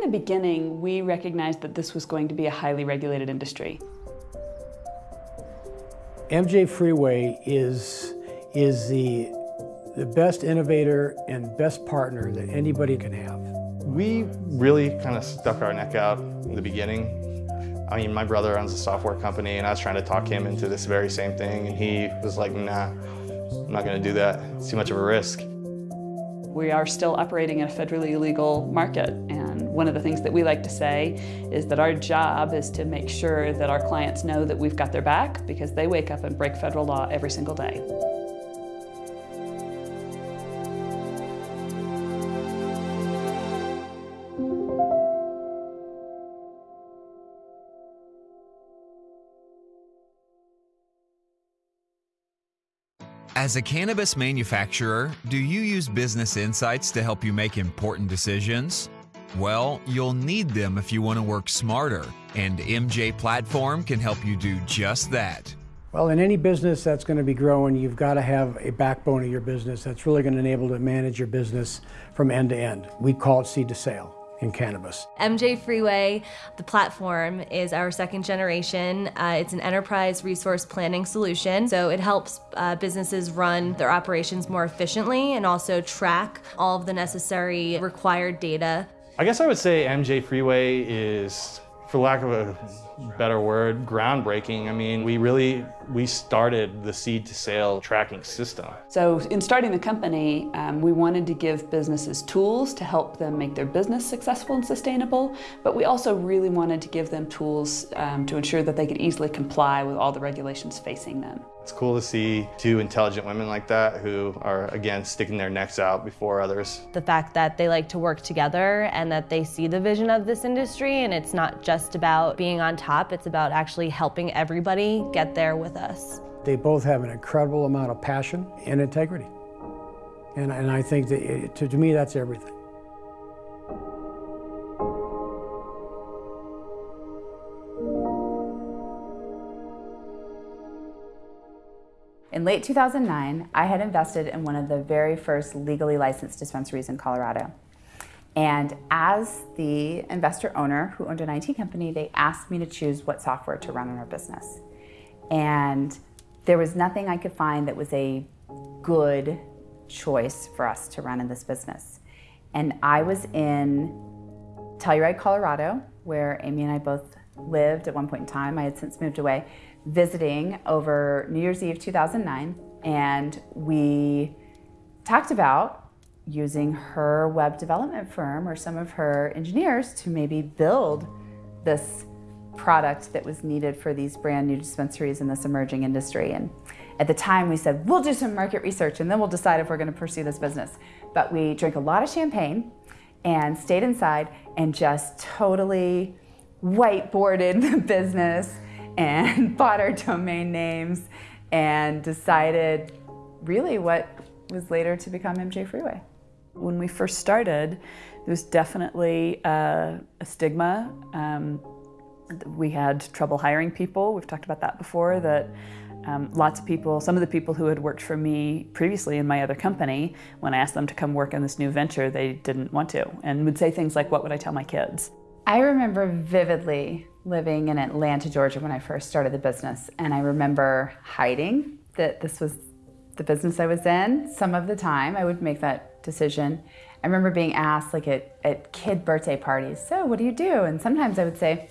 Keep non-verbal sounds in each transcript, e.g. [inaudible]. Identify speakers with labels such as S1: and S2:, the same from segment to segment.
S1: From the beginning, we recognized that this was going to be a highly regulated industry.
S2: MJ Freeway is, is the, the best innovator and best partner that anybody can have.
S3: We really kind of stuck our neck out in the beginning. I mean, my brother owns a software company and I was trying to talk him into this very same thing and he was like, nah, I'm not gonna do that. It's too much of a risk.
S1: We are still operating in a federally illegal market and one of the things that we like to say is that our job is to make sure that our clients know that we've got their back because they wake up and break federal law every single day.
S4: As a cannabis manufacturer, do you use business insights to help you make important decisions? Well, you'll need them if you want to work smarter, and MJ Platform can help you do just that.
S2: Well, in any business that's going to be growing, you've got to have a backbone of your business that's really going to enable to manage your business from end to end. We call it seed to sale in cannabis.
S5: MJ Freeway, the platform, is our second generation. Uh, it's an enterprise resource planning solution, so it helps uh, businesses run their operations more efficiently and also track all of the necessary required data.
S3: I guess I would say MJ Freeway is, for lack of a better word, groundbreaking. I mean, we really, we started the seed to sale tracking system.
S1: So in starting the company, um, we wanted to give businesses tools to help them make their business successful and sustainable, but we also really wanted to give them tools um, to ensure that they could easily comply with all the regulations facing them.
S3: It's cool to see two intelligent women like that who are, again, sticking their necks out before others.
S5: The fact that they like to work together and that they see the vision of this industry and it's not just about being on top, it's about actually helping everybody get there with us.
S2: They both have an incredible amount of passion and integrity. And, and I think that it, to, to me, that's everything.
S6: In late 2009, I had invested in one of the very first legally licensed dispensaries in Colorado. And as the investor owner who owned an IT company, they asked me to choose what software to run in our business. And there was nothing I could find that was a good choice for us to run in this business. And I was in Telluride, Colorado, where Amy and I both lived at one point in time. I had since moved away visiting over New Year's Eve 2009, and we talked about using her web development firm or some of her engineers to maybe build this product that was needed for these brand new dispensaries in this emerging industry. And at the time we said, we'll do some market research and then we'll decide if we're gonna pursue this business. But we drank a lot of champagne and stayed inside and just totally whiteboarded the business and [laughs] bought our domain names and decided really what was later to become MJ Freeway.
S1: When we first started, there was definitely a, a stigma. Um, we had trouble hiring people. We've talked about that before, that um, lots of people, some of the people who had worked for me previously in my other company, when I asked them to come work in this new venture, they didn't want to and would say things like, what would I tell my kids?
S6: I remember vividly living in Atlanta, Georgia when I first started the business. And I remember hiding that this was the business I was in. Some of the time I would make that decision. I remember being asked like at, at kid birthday parties, so what do you do? And sometimes I would say,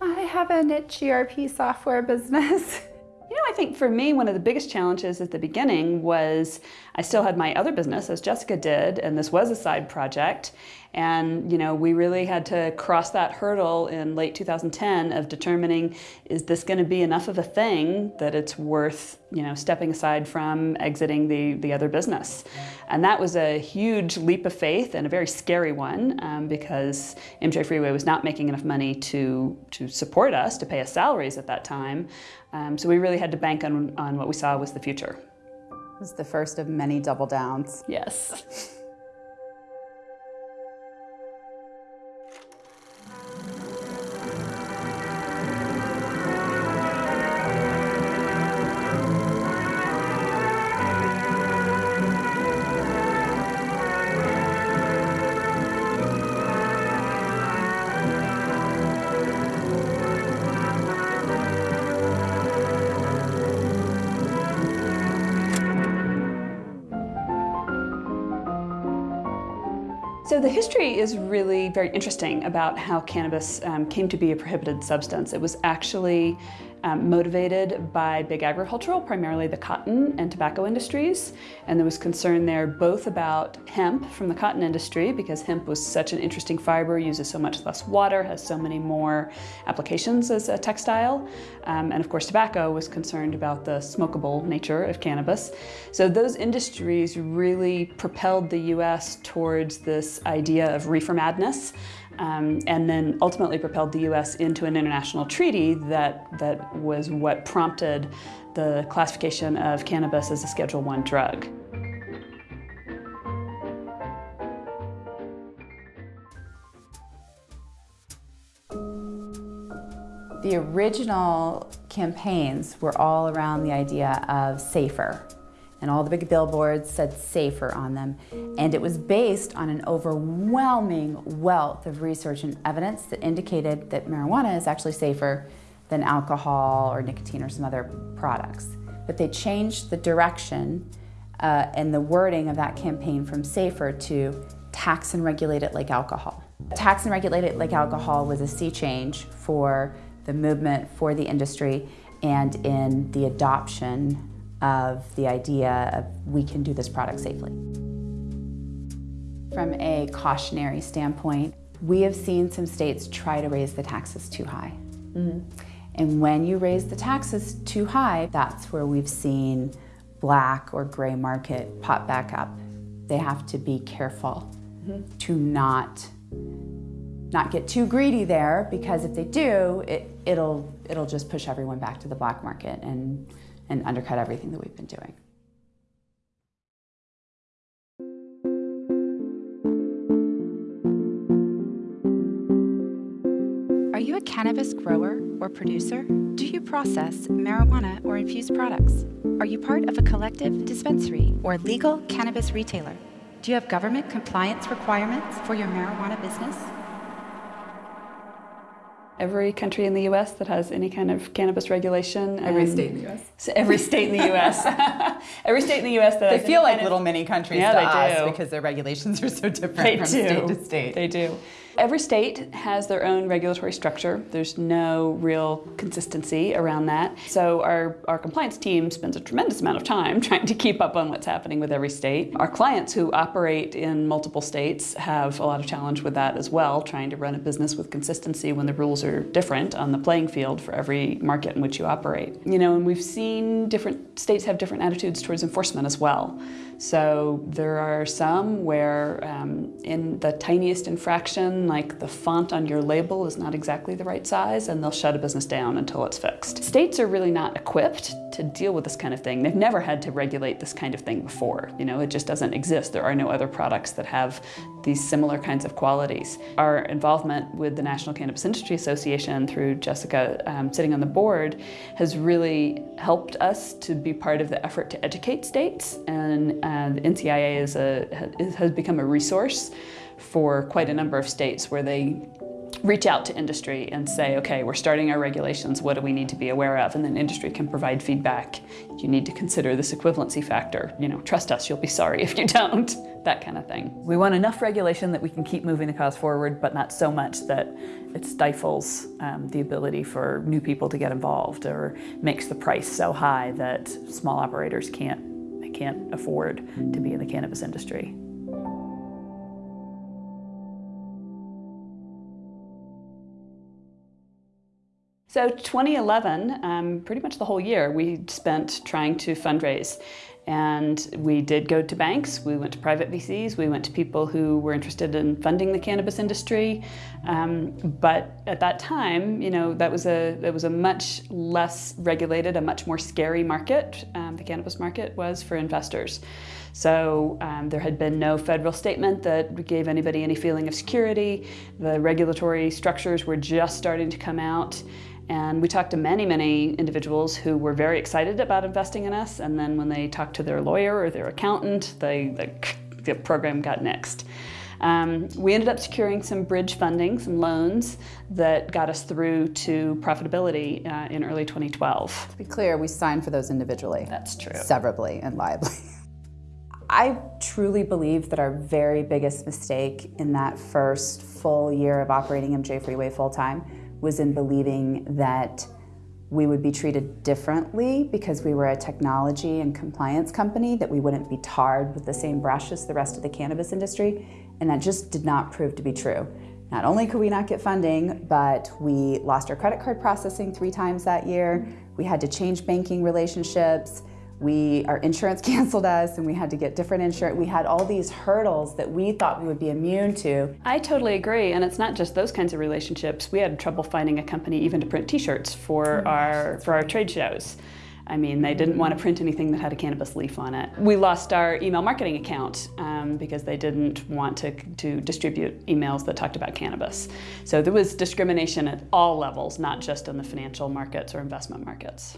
S6: I have a niche ERP software business. [laughs]
S1: You know, I think for me, one of the biggest challenges at the beginning was I still had my other business, as Jessica did, and this was a side project. And, you know, we really had to cross that hurdle in late 2010 of determining, is this going to be enough of a thing that it's worth, you know, stepping aside from exiting the, the other business? And that was a huge leap of faith and a very scary one um, because MJ Freeway was not making enough money to, to support us, to pay us salaries at that time. Um, so we really had to bank on, on what we saw was the future.
S6: It was the first of many double downs.
S1: Yes. [laughs] So the history is really very interesting about how cannabis um, came to be a prohibited substance. It was actually um, motivated by big agricultural, primarily the cotton and tobacco industries. And there was concern there both about hemp from the cotton industry because hemp was such an interesting fiber, uses so much less water, has so many more applications as a textile. Um, and of course tobacco was concerned about the smokable nature of cannabis. So those industries really propelled the US towards this idea of reefer madness um, and then ultimately propelled the U.S. into an international treaty that, that was what prompted the classification of cannabis as a Schedule I drug.
S6: The original campaigns were all around the idea of safer, and all the big billboards said safer on them. And it was based on an overwhelming wealth of research and evidence that indicated that marijuana is actually safer than alcohol or nicotine or some other products. But they changed the direction uh, and the wording of that campaign from safer to tax and regulate it like alcohol. Tax and regulate it like alcohol was a sea change for the movement, for the industry, and in the adoption of the idea of we can do this product safely. From a cautionary standpoint, we have seen some states try to raise the taxes too high. Mm -hmm. And when you raise the taxes too high, that's where we've seen black or gray market pop back up. They have to be careful mm -hmm. to not not get too greedy there because if they do, it, it'll it'll just push everyone back to the black market and and undercut everything that we've been doing.
S7: Are you a cannabis grower or producer? Do you process marijuana or infused products? Are you part of a collective dispensary or legal cannabis retailer? Do you have government compliance requirements for your marijuana business?
S1: Every country in the U.S. that has any kind of cannabis regulation.
S6: Every state in the U.S.
S1: So every state in the U.S. [laughs] every state in the U.S. that
S6: they feel like little mini countries
S1: yeah,
S6: to us
S1: do.
S6: because their regulations are so different
S1: they
S6: from
S1: do.
S6: state to state.
S1: They do. Every state has their own regulatory structure. There's no real consistency around that. So our, our compliance team spends a tremendous amount of time [laughs] trying to keep up on what's happening with every state. Our clients who operate in multiple states have a lot of challenge with that as well, trying to run a business with consistency when the rules are different on the playing field for every market in which you operate. You know, and we've seen different states have different attitudes towards enforcement as well. So there are some where um, in the tiniest infraction, like the font on your label is not exactly the right size and they'll shut a business down until it's fixed. States are really not equipped to deal with this kind of thing. They've never had to regulate this kind of thing before. You know, it just doesn't exist. There are no other products that have these similar kinds of qualities. Our involvement with the National Cannabis Industry Association through Jessica um, sitting on the board has really helped us to be part of the effort to educate states and uh, the NCIA is a, has become a resource for quite a number of states where they reach out to industry and say, okay, we're starting our regulations, what do we need to be aware of? And then industry can provide feedback. You need to consider this equivalency factor. You know, trust us, you'll be sorry if you don't, [laughs] that kind of thing. We want enough regulation that we can keep moving the cause forward, but not so much that it stifles um, the ability for new people to get involved or makes the price so high that small operators can't, can't afford to be in the cannabis industry. So 2011, um, pretty much the whole year, we spent trying to fundraise. And we did go to banks, we went to private VCs, we went to people who were interested in funding the cannabis industry. Um, but at that time, you know, that was a that was a much less regulated, a much more scary market. Um, the cannabis market was for investors. So um, there had been no federal statement that gave anybody any feeling of security. The regulatory structures were just starting to come out. And we talked to many, many individuals who were very excited about investing in us. And then when they talked to their lawyer or their accountant, they, the, the program got nixed. Um, we ended up securing some bridge funding, some loans that got us through to profitability uh, in early 2012.
S6: To be clear, we signed for those individually.
S1: That's true.
S6: Severably and liably. [laughs] I truly believe that our very biggest mistake in that first full year of operating MJ Freeway full time was in believing that we would be treated differently because we were a technology and compliance company, that we wouldn't be tarred with the same brush as the rest of the cannabis industry, and that just did not prove to be true. Not only could we not get funding, but we lost our credit card processing three times that year. We had to change banking relationships. We, our insurance [laughs] canceled us and we had to get different insurance. We had all these hurdles that we thought we would be immune to.
S1: I totally agree, and it's not just those kinds of relationships. We had trouble finding a company even to print T-shirts for our for our trade shows. I mean, they didn't want to print anything that had a cannabis leaf on it. We lost our email marketing account um, because they didn't want to, to distribute emails that talked about cannabis. So there was discrimination at all levels, not just in the financial markets or investment markets.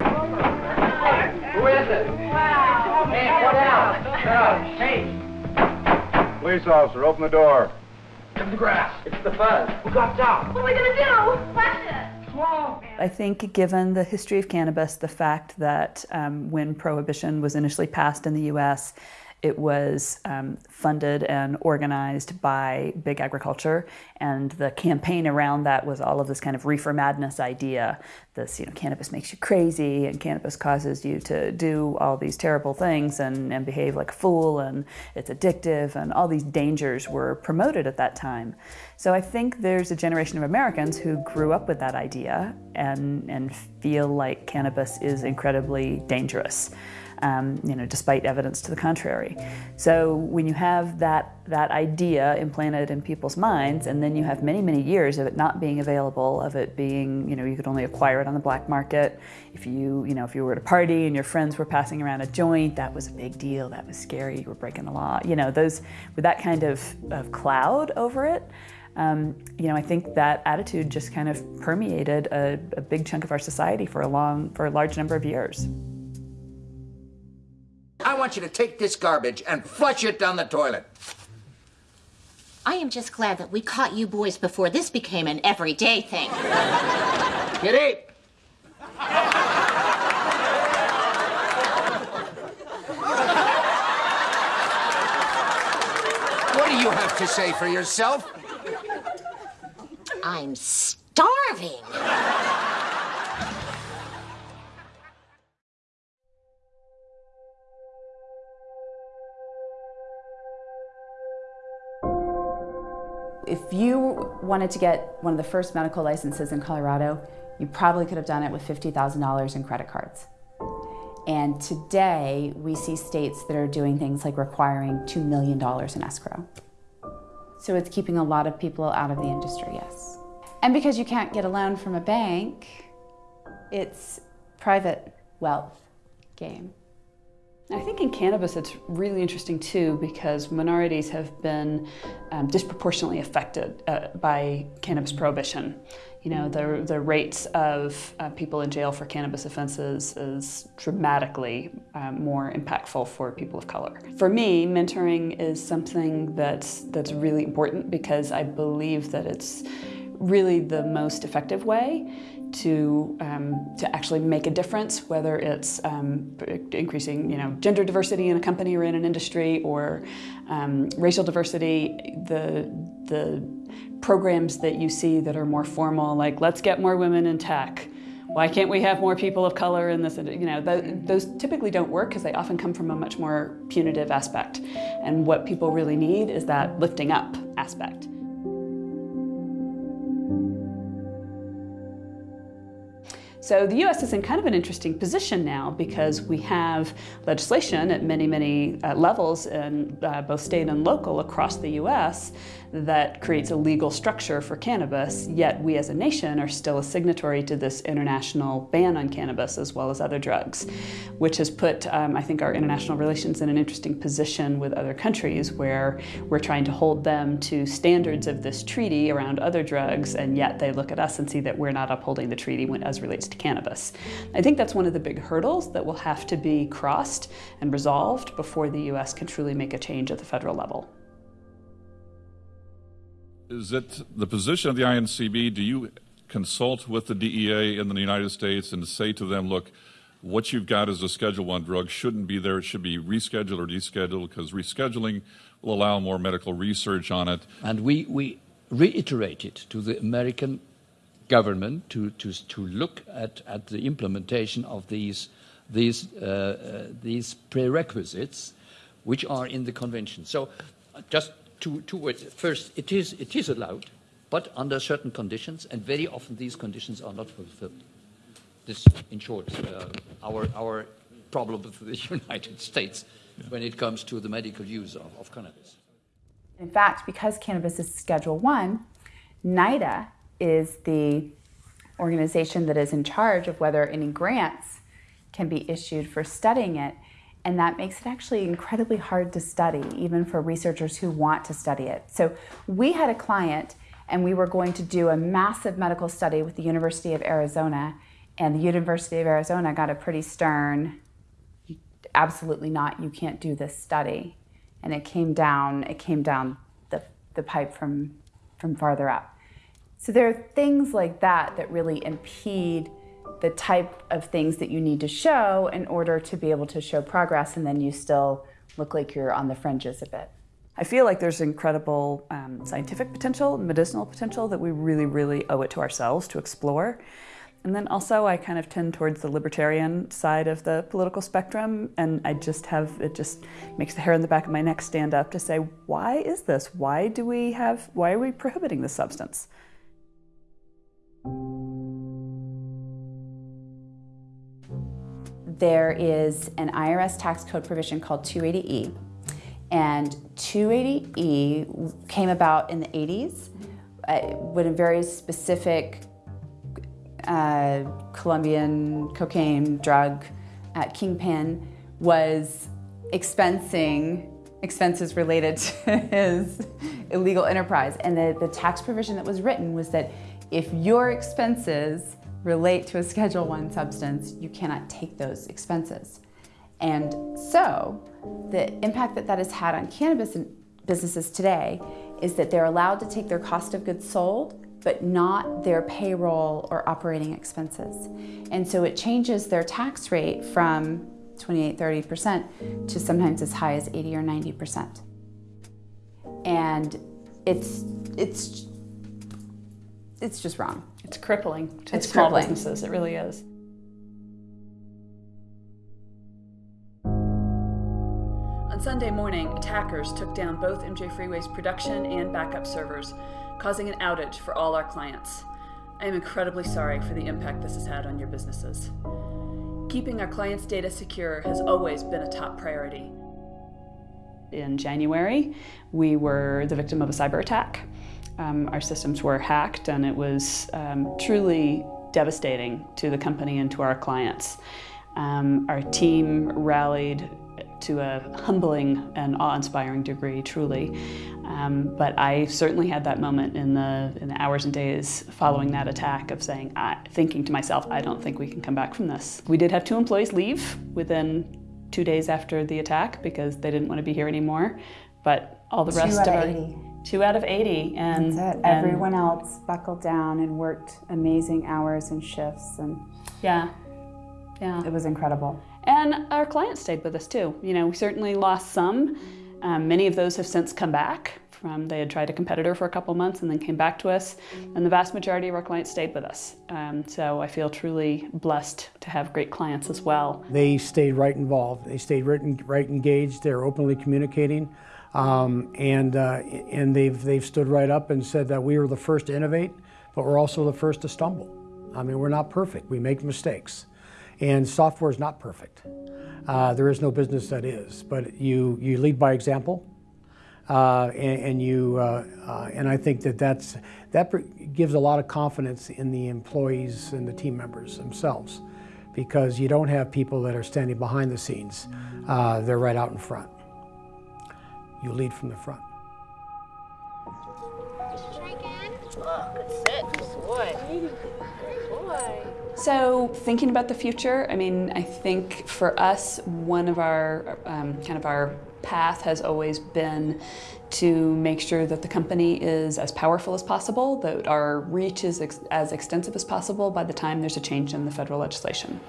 S8: Who is it? Hey, what out? Shut up. Hey.
S9: Police officer, open the door.
S8: It's the grass. It's the fuzz. Who got down?
S10: What are we gonna do? Flash it.
S8: Whoa.
S1: I think, given the history of cannabis, the fact that um, when prohibition was initially passed in the US, it was um, funded and organized by big agriculture, and the campaign around that was all of this kind of reefer madness idea. This, you know, cannabis makes you crazy, and cannabis causes you to do all these terrible things and, and behave like a fool, and it's addictive, and all these dangers were promoted at that time. So I think there's a generation of Americans who grew up with that idea and, and feel like cannabis is incredibly dangerous um, you know, despite evidence to the contrary. So when you have that that idea implanted in people's minds, and then you have many many years of it not being available, of it being, you know, you could only acquire it on the black market. If you, you know, if you were at a party and your friends were passing around a joint, that was a big deal. That was scary. You were breaking the law. You know, those with that kind of, of cloud over it. Um, you know, I think that attitude just kind of permeated a, a big chunk of our society for a long, for a large number of years.
S11: I want you to take this garbage and flush it down the toilet.
S10: I am just glad that we caught you boys before this became an everyday thing.
S11: Kitty! What do you have to say for yourself?
S10: I'm starving.
S6: If you wanted to get one of the first medical licenses in Colorado, you probably could have done it with $50,000 in credit cards. And today, we see states that are doing things like requiring $2 million in escrow. So it's keeping a lot of people out of the industry, yes. And because you can't get a loan from a bank, it's private wealth game.
S1: I think in cannabis it's really interesting too because minorities have been um, disproportionately affected uh, by cannabis prohibition. You know, the, the rates of uh, people in jail for cannabis offenses is dramatically um, more impactful for people of color. For me, mentoring is something that's, that's really important because I believe that it's really the most effective way to um, to actually make a difference, whether it's um, increasing you know gender diversity in a company or in an industry, or um, racial diversity. The the programs that you see that are more formal, like let's get more women in tech. Why can't we have more people of color in this? You know, th those typically don't work because they often come from a much more punitive aspect. And what people really need is that lifting up aspect. So the US is in kind of an interesting position now because we have legislation at many, many uh, levels in uh, both state and local across the US that creates a legal structure for cannabis, yet we as a nation are still a signatory to this international ban on cannabis as well as other drugs, which has put, um, I think, our international relations in an interesting position with other countries where we're trying to hold them to standards of this treaty around other drugs, and yet they look at us and see that we're not upholding the treaty when, as relates to cannabis. I think that's one of the big hurdles that will have to be crossed and resolved before the U.S. can truly make a change at the federal level.
S12: Is it the position of the INCB? Do you consult with the DEA in the United States and say to them, look, what you've got as a Schedule One drug shouldn't be there. It should be rescheduled or descheduled because rescheduling will allow more medical research on it.
S9: And we, we reiterated to the American government to, to, to look at, at the implementation of these, these, uh, uh, these prerequisites which are in the convention. So uh, just two, two words. First, it is, it is allowed, but under certain conditions, and very often these conditions are not fulfilled. This, in short, uh, our, our problem [laughs] with the United States yeah. when it comes to the medical use of, of cannabis.
S6: In fact, because cannabis is Schedule 1, NIDA is the organization that is in charge of whether any grants can be issued for studying it. And that makes it actually incredibly hard to study, even for researchers who want to study it. So we had a client, and we were going to do a massive medical study with the University of Arizona and the University of Arizona got a pretty stern, absolutely not, you can't do this study. And it came down, it came down the, the pipe from, from farther up. So there are things like that that really impede the type of things that you need to show in order to be able to show progress and then you still look like you're on the fringes a bit.
S1: I feel like there's incredible um, scientific potential, medicinal potential that we really, really owe it to ourselves to explore. And then also, I kind of tend towards the libertarian side of the political spectrum, and I just have it just makes the hair on the back of my neck stand up to say, why is this? Why do we have? Why are we prohibiting this substance?
S6: There is an IRS tax code provision called 280E, and 280E came about in the 80s uh, with a very specific uh, Colombian cocaine drug at Kingpin was expensing expenses related [laughs] to his illegal enterprise. And the, the tax provision that was written was that if your expenses relate to a Schedule One substance, you cannot take those expenses. And so the impact that that has had on cannabis businesses today is that they're allowed to take their cost of goods sold but not their payroll or operating expenses. And so it changes their tax rate from 28, 30% to sometimes as high as 80 or 90%. And it's, it's, it's just wrong.
S1: It's crippling to
S6: it's
S1: small
S6: crippling.
S1: businesses, it really is. On Sunday morning, attackers took down both MJ Freeway's production and backup servers, causing an outage for all our clients. I am incredibly sorry for the impact this has had on your businesses. Keeping our clients' data secure has always been a top priority. In January, we were the victim of a cyber attack. Um, our systems were hacked, and it was um, truly devastating to the company and to our clients. Um, our team rallied to a humbling and awe-inspiring degree, truly. Um, but I certainly had that moment in the, in the hours and days following that attack of saying, I, thinking to myself, I don't think we can come back from this. We did have two employees leave within two days after the attack because they didn't want to be here anymore. But all the rest of our
S6: 80.
S1: Two out of 80 and,
S6: That's it.
S1: and-
S6: Everyone else buckled down and worked amazing hours and shifts and
S1: yeah yeah
S6: it was incredible
S1: And our clients stayed with us too. You know, we certainly lost some. Um, many of those have since come back from, they had tried a competitor for a couple months and then came back to us. And the vast majority of our clients stayed with us. Um, so I feel truly blessed to have great clients as well.
S2: They stayed right involved. They stayed right, right engaged. They're openly communicating. Um, and uh, and they've, they've stood right up and said that we were the first to innovate, but we're also the first to stumble. I mean, we're not perfect. We make mistakes. And software is not perfect. Uh, there is no business that is, but you, you lead by example. Uh, and, and, you, uh, uh and I think that that's, that gives a lot of confidence in the employees and the team members themselves because you don't have people that are standing behind the scenes. Uh, they're right out in front. You lead from the front.
S1: So thinking about the future, I mean, I think for us, one of our um, kind of our path has always been to make sure that the company is as powerful as possible, that our reach is ex as extensive as possible by the time there's a change in the federal legislation.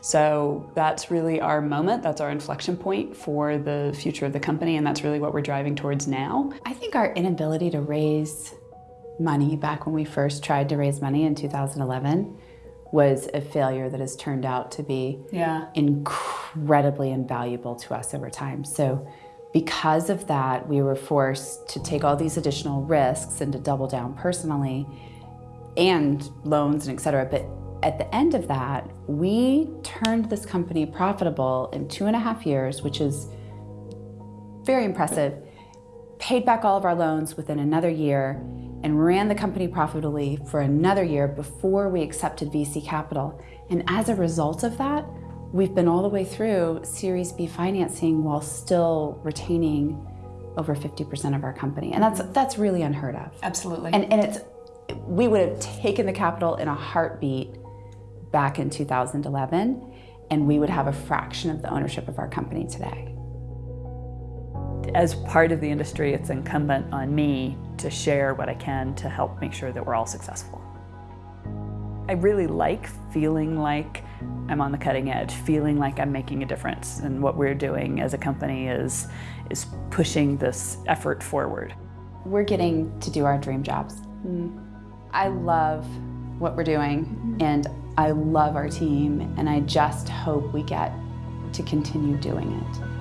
S1: So that's really our moment, that's our inflection point for the future of the company, and that's really what we're driving towards now.
S6: I think our inability to raise money back when we first tried to raise money in 2011 was a failure that has turned out to be
S1: yeah.
S6: incredibly invaluable to us over time. So because of that, we were forced to take all these additional risks and to double down personally and loans and et cetera. But at the end of that, we turned this company profitable in two and a half years, which is very impressive, paid back all of our loans within another year, and ran the company profitably for another year before we accepted VC capital. And as a result of that, we've been all the way through Series B financing while still retaining over 50% of our company. And that's that's really unheard of.
S1: Absolutely.
S6: And and it's we would have taken the capital in a heartbeat back in 2011 and we would have a fraction of the ownership of our company today.
S1: As part of the industry, it's incumbent on me to share what I can to help make sure that we're all successful. I really like feeling like I'm on the cutting edge, feeling like I'm making a difference. And what we're doing as a company is, is pushing this effort forward.
S6: We're getting to do our dream jobs. Mm. I love what we're doing and I love our team and I just hope we get to continue doing it.